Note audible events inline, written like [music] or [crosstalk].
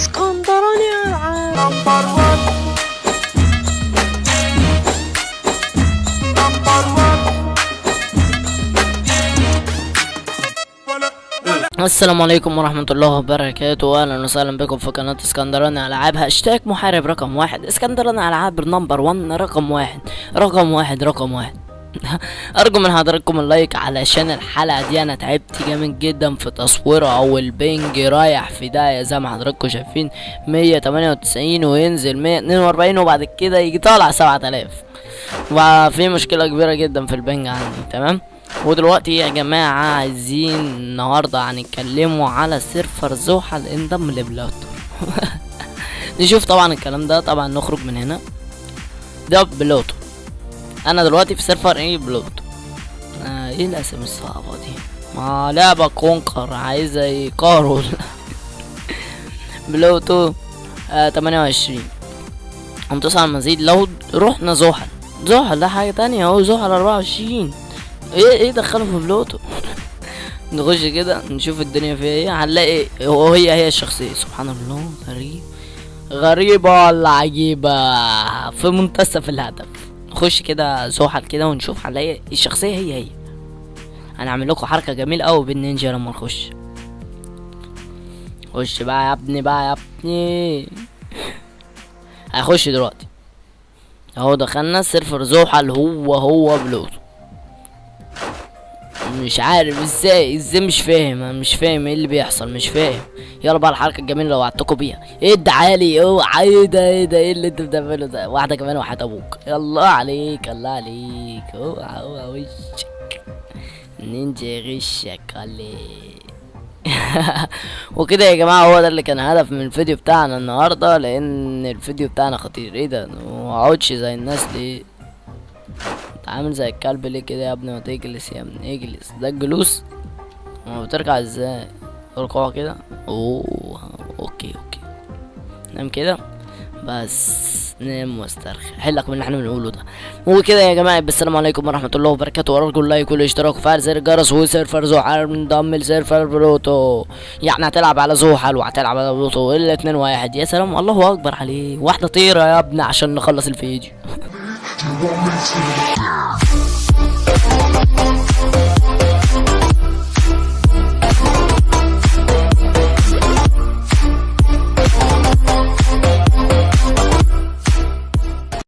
اسكندراني العاب السلام عليكم ورحمة الله وبركاته. أهلا وسهلا بكم في قناة اسكندراني ألعاب هاشتاج محارب رقم واحد. اسكندراني ألعاب number one رقم واحد. رقم واحد رقم واحد. أرجو من حضراتكم ال like علشان الحلقة دي. أنا تعبت جامد جدا في تصويرها أو ال ping رايح في داهية. زي ما حضراتكم شايفين مية تمانية وتسعين وينزل مية اتنين وأربعين وبعد كده يجي طالع سبعة آلاف. وفي مشكلة كبيرة جدا في ال ping عندي تمام؟ ودلوقتي يا جماعة عايزين النهاردة هنتكلموا على server زحل انضم لبلوتو. [laughs] نشوف طبعا الكلام ده. طبعا نخرج من هنا. ده بلوتو أنا دلوقتي في server إيه بلوتو آه إيه الأسامي الصعبة دي؟ ما لعبة Conquer عايزة يقاروا [laughs] بلوتو آه 28 هندوس المزيد لو رحنا زحل. زحل ده حاجة تانية أهو زحل 24 إيه إيه دخله في بلوتو [laughs] نخش كده نشوف الدنيا فيها إيه. هنلاقي هو هي الشخصية. سبحان الله غريب. غريبة ولا عجيبة؟ في منتصف الهدف. نخش كده زحل كده ونشوف هنلاقي الشخصية هي هي. هنعمل لكم حركة جميلة أوي بالنينجا لما نخش. خش بقى يا ابني بقى يا ابني. هخش دلوقتي. أهو دخلنا server زحل هو هو بلوتو مش عارف إزاي إزاي مش فاهم أنا مش فاهم إيه اللي بيحصل مش فاهم. يلا بقى الحركة الجميلة اللي وعدتكم بيها. إيه الدعالي اوعى إيه ده إيه ده إيه اللي انت بتعمله ده؟ واحدة كمان وحياة أبوك. الله عليك الله عليك. اوعى اوعى وشك. نينجا غشك عليك [laughs] وكده يا جماعة هو ده اللي كان هدف من الفيديو بتاعنا النهارده لأن الفيديو بتاعنا خطير. إيه ده؟ ما زي الناس انت عامل زي الكلب ليه كده يا ابني؟ ما تجلس يا ابني اجلس. ده الجلوس. ما بترجع إزاي؟ ركوع كده؟ أوه okay okay. نام كده؟ بس نام واسترخي. حلك من اللي إحنا بنقوله ده. وكده يا جماعة بالسلام عليكم ورحمة الله وبركاته. وارجو ال like والاشتراك وفعل زر الجرس و server زحل منضم ل server بلوتو. يعني هتلعب على زحل وهتلعب على بلوتو. الاتنين واحد. يا سلام الله أكبر عليه واحدة طيرة يا ابني عشان نخلص الفيديو. [laughs] You want me to